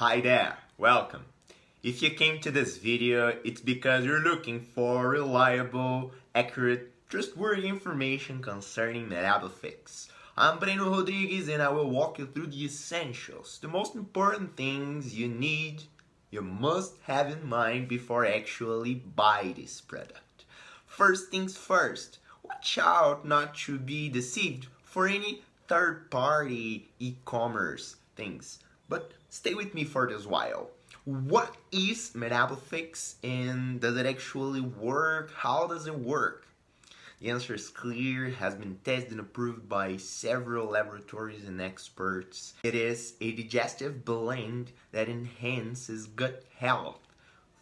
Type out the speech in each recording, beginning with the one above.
Hi there, welcome. If you came to this video, it's because you're looking for reliable, accurate, trustworthy information concerning Metabofix. I'm Breno Rodrigues and I will walk you through the essentials, the most important things you need, you must have in mind before actually buy this product. First things first, watch out not to be deceived for any third-party e-commerce things. But stay with me for this while. What is Metabofix and does it actually work? How does it work? The answer is clear, has been tested and approved by several laboratories and experts. It is a digestive blend that enhances gut health,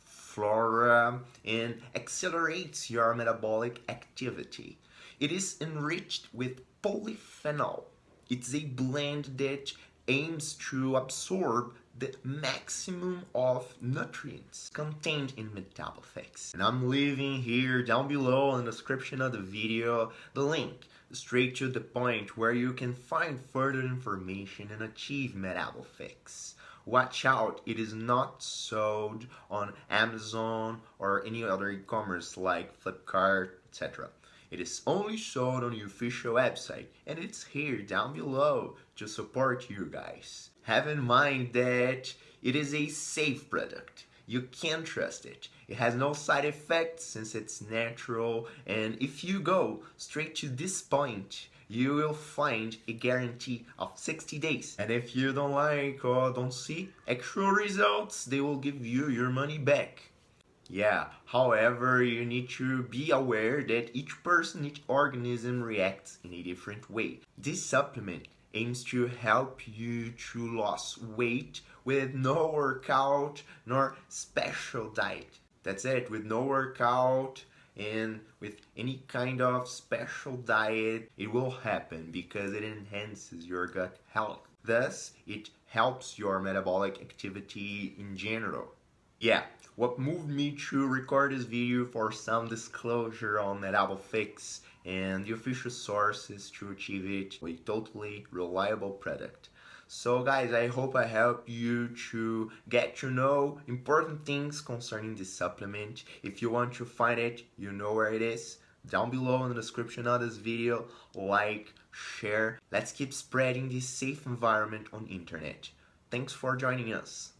flora, and accelerates your metabolic activity. It is enriched with polyphenol. It's a blend that aims to absorb the maximum of nutrients contained in Metabofix. And I'm leaving here down below in the description of the video the link straight to the point where you can find further information and achieve Metabofix. Watch out, it is not sold on Amazon or any other e-commerce like Flipkart, etc. It is only sold on the official website and it's here down below to support you guys. Have in mind that it is a safe product. You can trust it. It has no side effects since it's natural and if you go straight to this point you will find a guarantee of 60 days. And if you don't like or don't see actual results, they will give you your money back. Yeah, however, you need to be aware that each person, each organism reacts in a different way. This supplement aims to help you to lose weight with no workout nor special diet. That's it, with no workout and with any kind of special diet, it will happen because it enhances your gut health. Thus, it helps your metabolic activity in general. Yeah, what moved me to record this video for some disclosure on Metabofix and the official sources to achieve it a totally reliable product. So guys, I hope I help you to get to know important things concerning this supplement. If you want to find it, you know where it is. Down below in the description of this video, like, share. Let's keep spreading this safe environment on internet. Thanks for joining us.